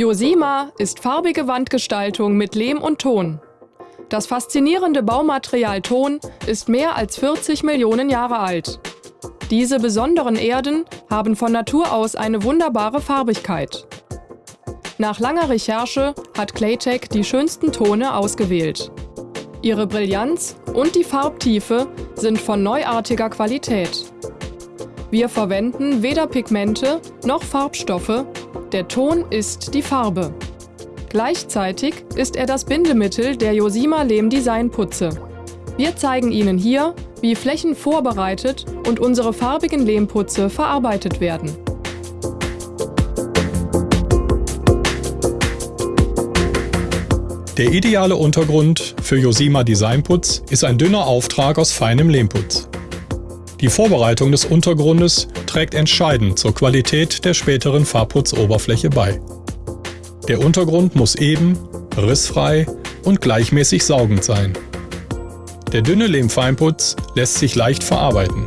Josima ist farbige Wandgestaltung mit Lehm und Ton. Das faszinierende Baumaterial Ton ist mehr als 40 Millionen Jahre alt. Diese besonderen Erden haben von Natur aus eine wunderbare Farbigkeit. Nach langer Recherche hat Claytech die schönsten Tone ausgewählt. Ihre Brillanz und die Farbtiefe sind von neuartiger Qualität. Wir verwenden weder Pigmente noch Farbstoffe, der Ton ist die Farbe. Gleichzeitig ist er das Bindemittel der Josima Lehm Design Putze. Wir zeigen Ihnen hier, wie Flächen vorbereitet und unsere farbigen Lehmputze verarbeitet werden. Der ideale Untergrund für Josima Designputz ist ein dünner Auftrag aus feinem Lehmputz. Die Vorbereitung des Untergrundes trägt entscheidend zur Qualität der späteren Farbputzoberfläche bei. Der Untergrund muss eben, rissfrei und gleichmäßig saugend sein. Der dünne Lehmfeinputz lässt sich leicht verarbeiten.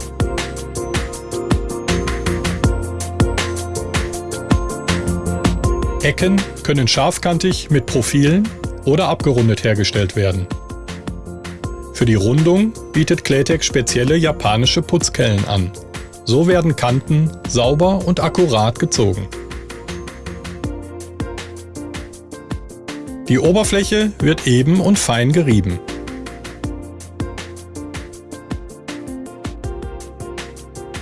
Ecken können scharfkantig mit Profilen oder abgerundet hergestellt werden. Für die Rundung bietet Claytech spezielle japanische Putzkellen an. So werden Kanten sauber und akkurat gezogen. Die Oberfläche wird eben und fein gerieben.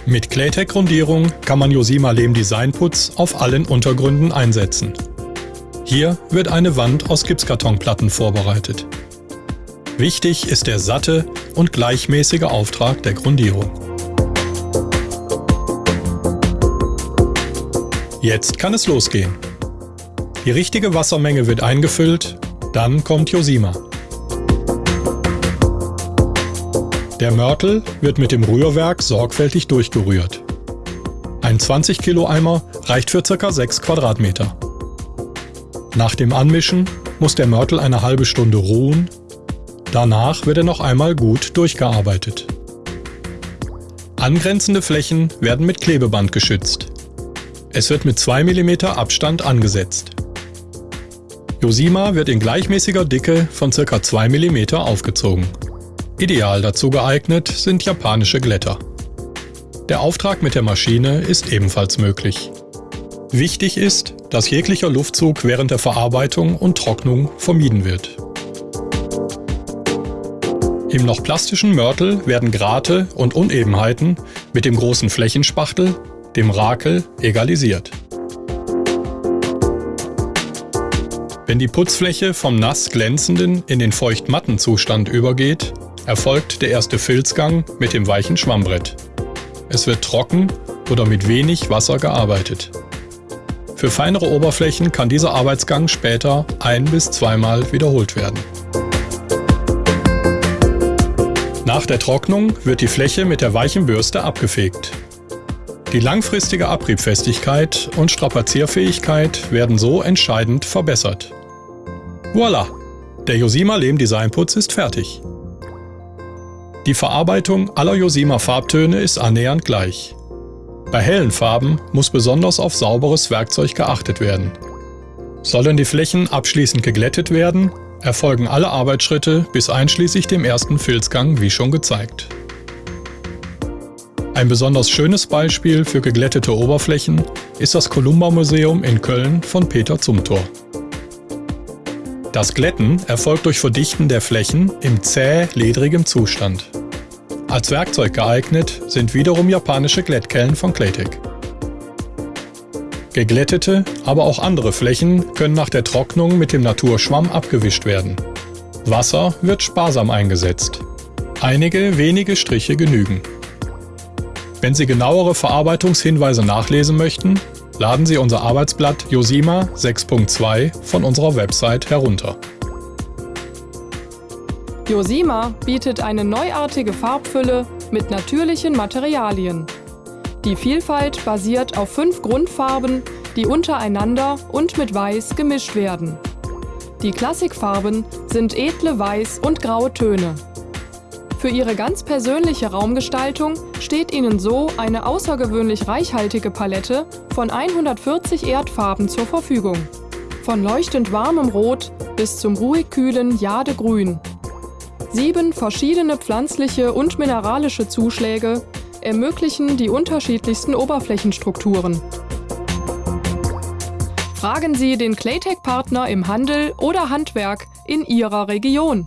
Mit Claytech-Grundierung kann man Josima Lehm Designputz auf allen Untergründen einsetzen. Hier wird eine Wand aus Gipskartonplatten vorbereitet. Wichtig ist der satte und gleichmäßige Auftrag der Grundierung. Jetzt kann es losgehen. Die richtige Wassermenge wird eingefüllt, dann kommt Josima. Der Mörtel wird mit dem Rührwerk sorgfältig durchgerührt. Ein 20 Kilo Eimer reicht für ca. 6 Quadratmeter. Nach dem Anmischen muss der Mörtel eine halbe Stunde ruhen. Danach wird er noch einmal gut durchgearbeitet. Angrenzende Flächen werden mit Klebeband geschützt. Es wird mit 2 mm Abstand angesetzt. Josima wird in gleichmäßiger Dicke von ca. 2 mm aufgezogen. Ideal dazu geeignet sind japanische Glätter. Der Auftrag mit der Maschine ist ebenfalls möglich. Wichtig ist, dass jeglicher Luftzug während der Verarbeitung und Trocknung vermieden wird. Im noch plastischen Mörtel werden Grate und Unebenheiten mit dem großen Flächenspachtel, dem Rakel, egalisiert. Wenn die Putzfläche vom nass glänzenden in den feucht-matten Zustand übergeht, erfolgt der erste Filzgang mit dem weichen Schwammbrett. Es wird trocken oder mit wenig Wasser gearbeitet. Für feinere Oberflächen kann dieser Arbeitsgang später ein- bis zweimal wiederholt werden. Nach der Trocknung wird die Fläche mit der weichen Bürste abgefegt. Die langfristige Abriebfestigkeit und Strapazierfähigkeit werden so entscheidend verbessert. Voila! Der Josima Lehm Designputz ist fertig. Die Verarbeitung aller Josima Farbtöne ist annähernd gleich. Bei hellen Farben muss besonders auf sauberes Werkzeug geachtet werden. Sollen die Flächen abschließend geglättet werden, erfolgen alle Arbeitsschritte bis einschließlich dem ersten Filzgang wie schon gezeigt. Ein besonders schönes Beispiel für geglättete Oberflächen ist das Columba Museum in Köln von Peter Zumthor. Das Glätten erfolgt durch Verdichten der Flächen im zäh ledrigem Zustand. Als Werkzeug geeignet sind wiederum japanische Glättkellen von Claytech. Geglättete, aber auch andere Flächen können nach der Trocknung mit dem Naturschwamm abgewischt werden. Wasser wird sparsam eingesetzt. Einige wenige Striche genügen. Wenn Sie genauere Verarbeitungshinweise nachlesen möchten, laden Sie unser Arbeitsblatt Josima 6.2 von unserer Website herunter. Josima bietet eine neuartige Farbfülle mit natürlichen Materialien. Die Vielfalt basiert auf fünf Grundfarben, die untereinander und mit Weiß gemischt werden. Die Klassikfarben sind edle Weiß- und graue Töne. Für ihre ganz persönliche Raumgestaltung steht Ihnen so eine außergewöhnlich reichhaltige Palette von 140 Erdfarben zur Verfügung. Von leuchtend warmem Rot bis zum ruhig kühlen Jadegrün. Sieben verschiedene pflanzliche und mineralische Zuschläge ermöglichen die unterschiedlichsten Oberflächenstrukturen. Fragen Sie den Claytech-Partner im Handel oder Handwerk in Ihrer Region.